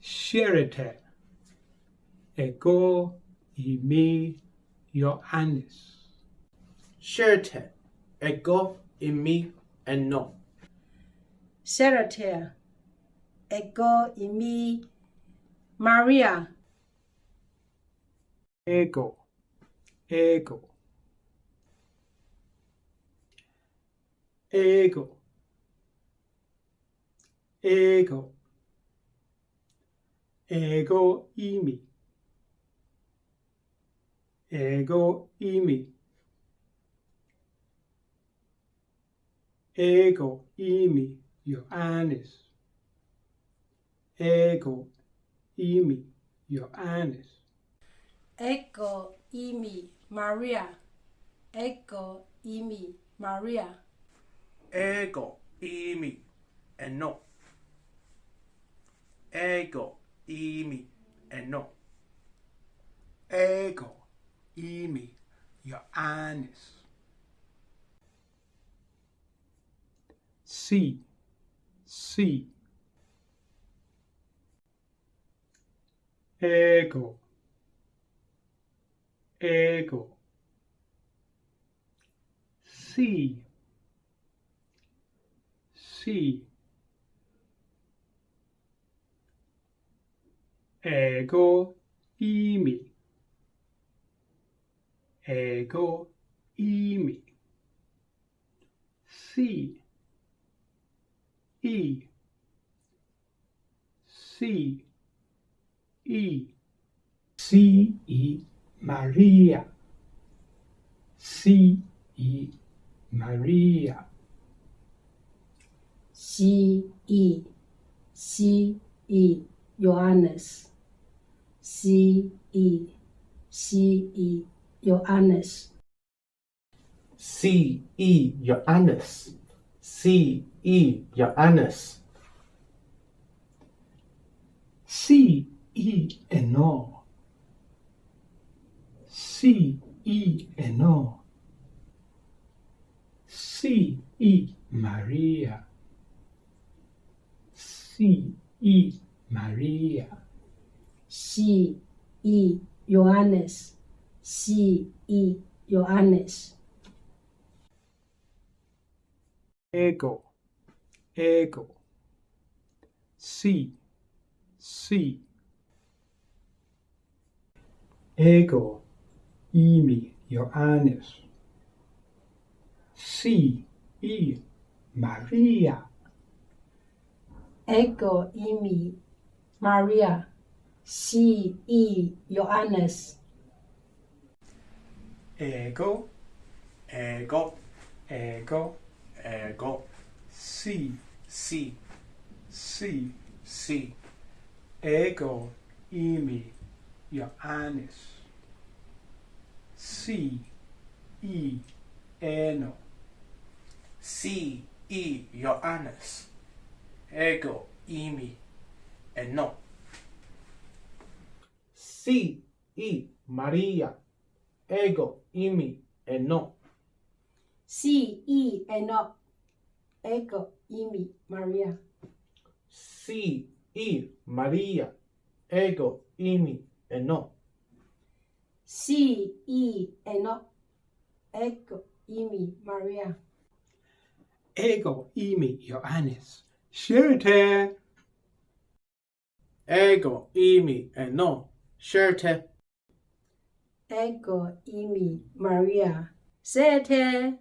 Xerete ego imi Johannes. Xerete ego imi eno. Xerete ego imi Maria. Ego, ego, ego ego. Ego imi. Ego imi. Ego imi Ioannis ego imi Ioannis ego imi Maria. Ego imi Maria. Ego imi Enoch. ego imi eno ego imi Ioannis si si. Ego ego. Si si. Εγώ είμαι. Εγώ είμαι. Σι, ή. Σι, ή. Σι, ή, Μαρία. Σι, ή, Μαρία. C E C E Johannes. C-E, C-E, Johannes. C-E, Johannes. C-E, Johannes. C-E and C E, and C E, Maria. C-E, Maria. sí y Johannes, sí y Johannes. Ego, ego. Sí, sí. Ego, imi, Johannes. Sí, y María. Ego, imi, María. si i Johannes. Ego, ego, ego, ego, si, si, si, si, ego, imi, Johannes. Si, E. eno. Si, i, Johannes. Ego, imi, eno. sí y María, ego y mi eno. Sí y eno, ego y mi María. Sí y María, ego y mi eno. Sí y eno, ego y mi María. Ego y mi Johannes. Siete. Ego y mi eno. Scherter. Ego imi Maria. Sete.